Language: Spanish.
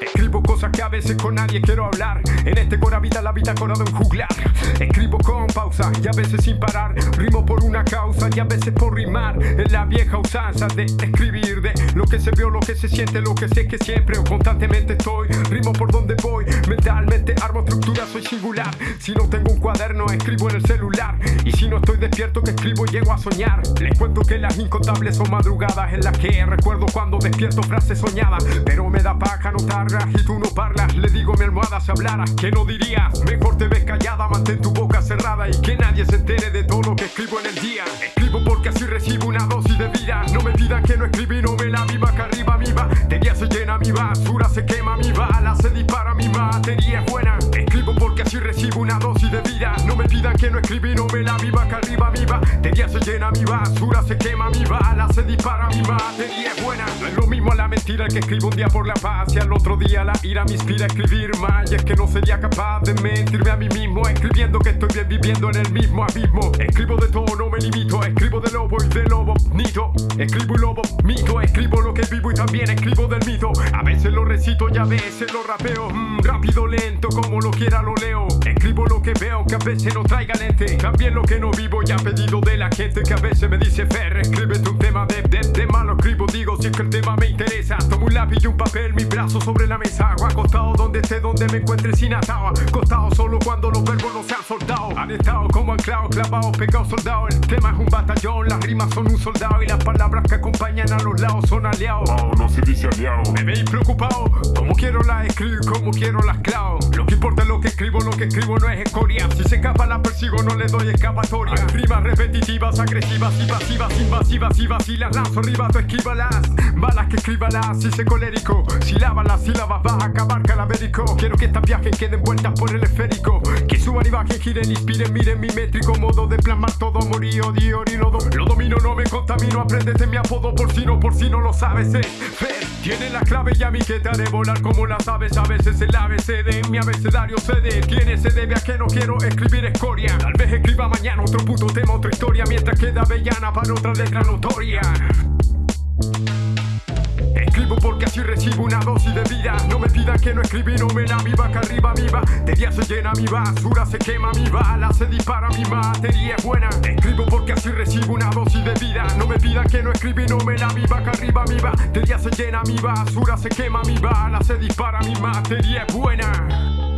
Escribo cosas que a veces con nadie quiero hablar. En este cora vida la vida corado en juglar. Escribo con pausa y a veces sin parar. Rimo por una causa y a veces por rimar. En la vieja usanza de escribir de lo que se vio, lo que se siente, lo que sé que siempre o constantemente estoy. Rimo por donde voy, mentalmente armo estructura, soy singular. Si no tengo un cuaderno, escribo en el celular. Y si no estoy despierto, que escribo, llego a soñar. Les cuento que las incontables son madrugadas en las que recuerdo cuando despierto frases soñadas. Pero me da paja notarlas y tú no parlas. Le digo a mi almohada si hablara, que no dirías. Mejor te ves callada, mantén tu boca cerrada y que nadie se entere de todo lo que escribo en el día. Escribo porque así recibo una dosis de vida. No me pidan que no escribí, no me la viva, que arriba mi va. De día se llena mi basura, se quema mi bala, se dispara mi batería es buena. Escribo porque así recibo una dosis de vida. No me pidan que no escribí, no me la viva, que arriba mi va. De día se llena mi basura, se quema mi bala, se dispara mi batería es buena. No es lo mismo la mentira que escribo un día por la paz y al otro día la ira me inspira a escribir mal. Y es que no sería capaz de mentirme a mí mismo, escribiendo viviendo en el mismo abismo. Escribo de todo, no me limito, escribo de lobo y de lobo, nito. Escribo y lobo, mito, escribo lo que vivo y también escribo del mito. A veces lo recito y a veces lo rapeo. Mm, rápido, lento, como lo quiera lo leo. Escribo lo que veo, que a veces no traiga lente. También lo que no vivo y a pedido de la gente que a veces me dice Fer, escríbete un tema de, de, de malo escribo, digo si es que el tema me interesa. Tomo un lápiz y un papel, mi brazo sobre la mesa. Hago acostado esté, donde me encuentre sin atado. Acostado solo cuando los verbos no se han soltado. Han estado como anclados, clavados, pegados, soldados. El tema es un batallón, las rimas son un soldado y las palabras que acompañan a los lados son aliados. Wow, no se dice aliado. Me veis preocupado, como quiero la escribo, como quiero las clavo. Lo que importa es lo que escribo, lo que escribo no es escoria. Si se escapa la persigo, no le doy escapatoria. Hay rimas repetitivas, agresivas y pasivas, invasivas y vacilas. Lanzo rimas, tú esquívalas. Balas que escríbalas, si se colérico. Sílabas las sílabas, vas a acabar calavérico. Quiero que estas viajes queden vueltas por el esférico. Que suban y bajen, giren, inspiren, miren mi métrico. Modo de plasmar todo, morí, odio, y lo, do- lo domino, no me contamino. Apréndete mi apodo por si no, por si no lo sabes. Eh. Fer, tiene la clave y a mí que te haré volar como las aves. A veces el ABC de mi abecedario se detiene. Se debe a que no quiero escribir escoria. Tal vez escriba mañana otro puto tema, otra historia. Mientras queda avellana para otra letra notoria. Escribo porque así recibo una dosis de vida. No me pidan que no escribí, no me la viva, que arriba mi va. De día se llena mi basura, se quema mi bala, se dispara mi batería es buena. Escribo porque así recibo una dosis de vida. No me pidan que no escribí, no me la viva, que arriba mi va. De día se llena mi basura, se quema mi bala, se dispara mi batería es buena.